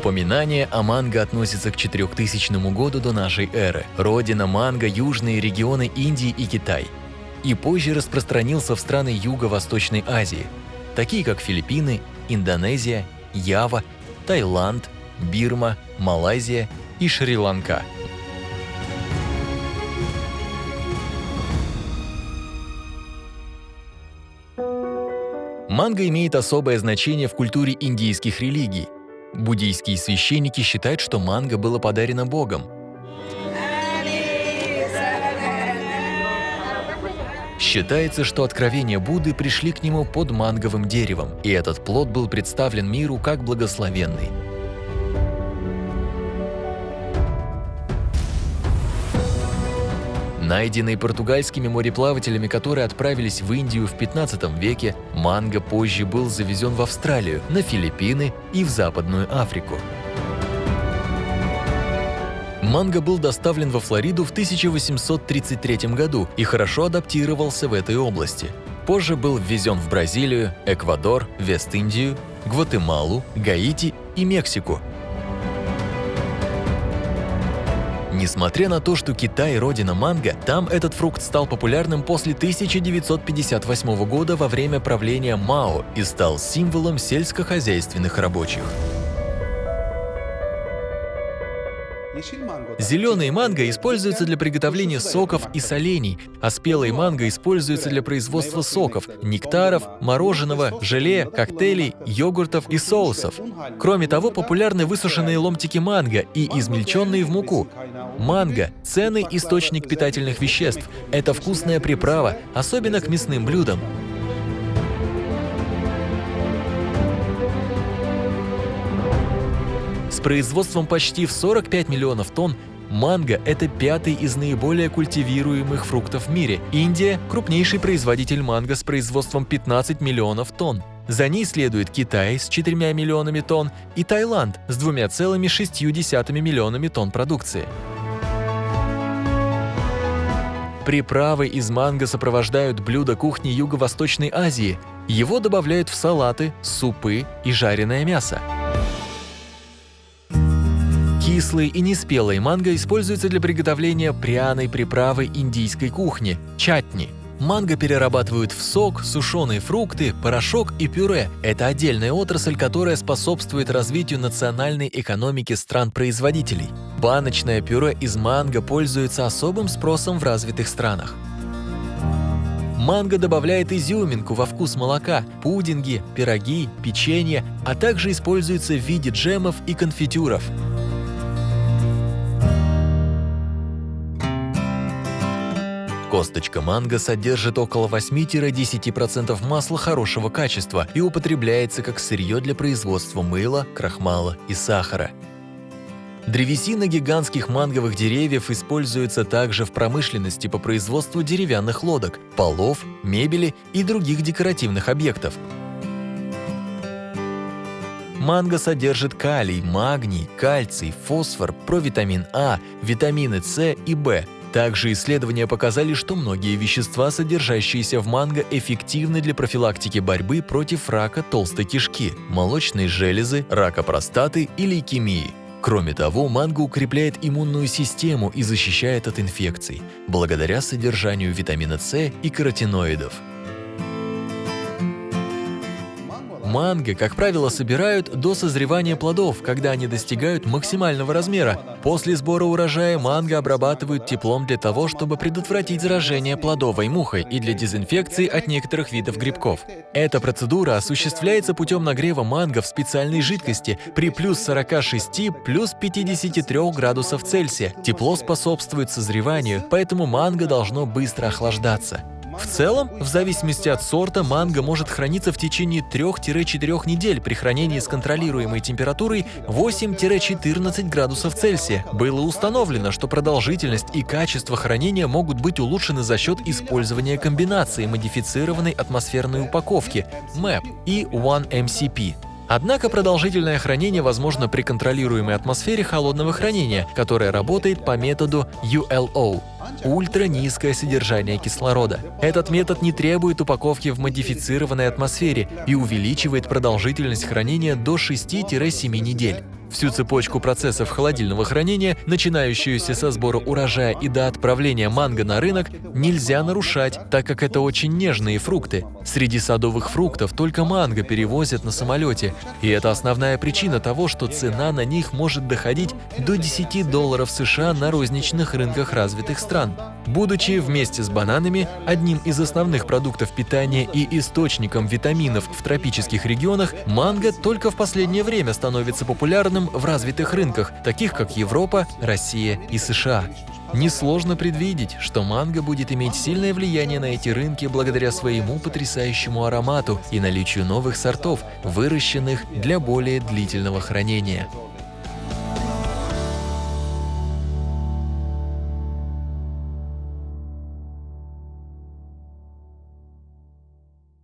Упоминание о манго относится к 4000 году до нашей эры. Родина манго – южные регионы Индии и Китай. И позже распространился в страны Юго-Восточной Азии, такие как Филиппины, Индонезия, Ява, Таиланд, Бирма, Малайзия и Шри-Ланка. Манго имеет особое значение в культуре индийских религий. Буддийские священники считают, что манго было подарено Богом. Считается, что откровения Будды пришли к нему под манговым деревом, и этот плод был представлен миру как благословенный. Найденный португальскими мореплавателями, которые отправились в Индию в 15 веке, манго позже был завезен в Австралию, на Филиппины и в Западную Африку. Манго был доставлен во Флориду в 1833 году и хорошо адаптировался в этой области. Позже был ввезен в Бразилию, Эквадор, Вест-Индию, Гватемалу, Гаити и Мексику – Несмотря на то, что Китай – родина манго, там этот фрукт стал популярным после 1958 года во время правления Мао и стал символом сельскохозяйственных рабочих. Зеленые манго используются для приготовления соков и солений, а спелые манго используются для производства соков, нектаров, мороженого, желе, коктейлей, йогуртов и соусов. Кроме того, популярны высушенные ломтики манго и измельченные в муку. Манго – ценный источник питательных веществ. Это вкусная приправа, особенно к мясным блюдам. Производством почти в 45 миллионов тонн манго – это пятый из наиболее культивируемых фруктов в мире. Индия – крупнейший производитель манго с производством 15 миллионов тонн. За ней следует Китай с 4 миллионами тонн и Таиланд с 2,6 миллионами тонн продукции. Приправы из манго сопровождают блюда кухни Юго-Восточной Азии. Его добавляют в салаты, супы и жареное мясо. Кислые и неспелые манго используются для приготовления пряной приправы индийской кухни – чатни. Манго перерабатывают в сок, сушеные фрукты, порошок и пюре. Это отдельная отрасль, которая способствует развитию национальной экономики стран-производителей. Баночное пюре из манго пользуется особым спросом в развитых странах. Манго добавляет изюминку во вкус молока, пудинги, пироги, печенье, а также используется в виде джемов и конфитюров. Косточка манго содержит около 8-10% масла хорошего качества и употребляется как сырье для производства мыла, крахмала и сахара. Древесина гигантских манговых деревьев используется также в промышленности по производству деревянных лодок, полов, мебели и других декоративных объектов. Манго содержит калий, магний, кальций, фосфор, провитамин А, витамины С и В, также исследования показали, что многие вещества, содержащиеся в манго, эффективны для профилактики борьбы против рака толстой кишки, молочной железы, рака простаты и лейкемии. Кроме того, манго укрепляет иммунную систему и защищает от инфекций, благодаря содержанию витамина С и каротиноидов. Манго, как правило, собирают до созревания плодов, когда они достигают максимального размера. После сбора урожая манго обрабатывают теплом для того, чтобы предотвратить заражение плодовой мухой и для дезинфекции от некоторых видов грибков. Эта процедура осуществляется путем нагрева манго в специальной жидкости при плюс 46 плюс 53 градусов Цельсия. Тепло способствует созреванию, поэтому манго должно быстро охлаждаться. В целом, в зависимости от сорта, манго может храниться в течение 3-4 недель при хранении с контролируемой температурой 8-14 градусов Цельсия. Было установлено, что продолжительность и качество хранения могут быть улучшены за счет использования комбинации модифицированной атмосферной упаковки MAP и 1MCP. Однако продолжительное хранение возможно при контролируемой атмосфере холодного хранения, которая работает по методу ULO – ультранизкое содержание кислорода. Этот метод не требует упаковки в модифицированной атмосфере и увеличивает продолжительность хранения до 6-7 недель. Всю цепочку процессов холодильного хранения, начинающуюся со сбора урожая и до отправления манго на рынок, нельзя нарушать, так как это очень нежные фрукты. Среди садовых фруктов только манго перевозят на самолете, и это основная причина того, что цена на них может доходить до 10 долларов США на розничных рынках развитых стран. Будучи вместе с бананами одним из основных продуктов питания и источником витаминов в тропических регионах, манго только в последнее время становится популярным в развитых рынках, таких как Европа, Россия и США. Несложно предвидеть, что манго будет иметь сильное влияние на эти рынки благодаря своему потрясающему аромату и наличию новых сортов, выращенных для более длительного хранения.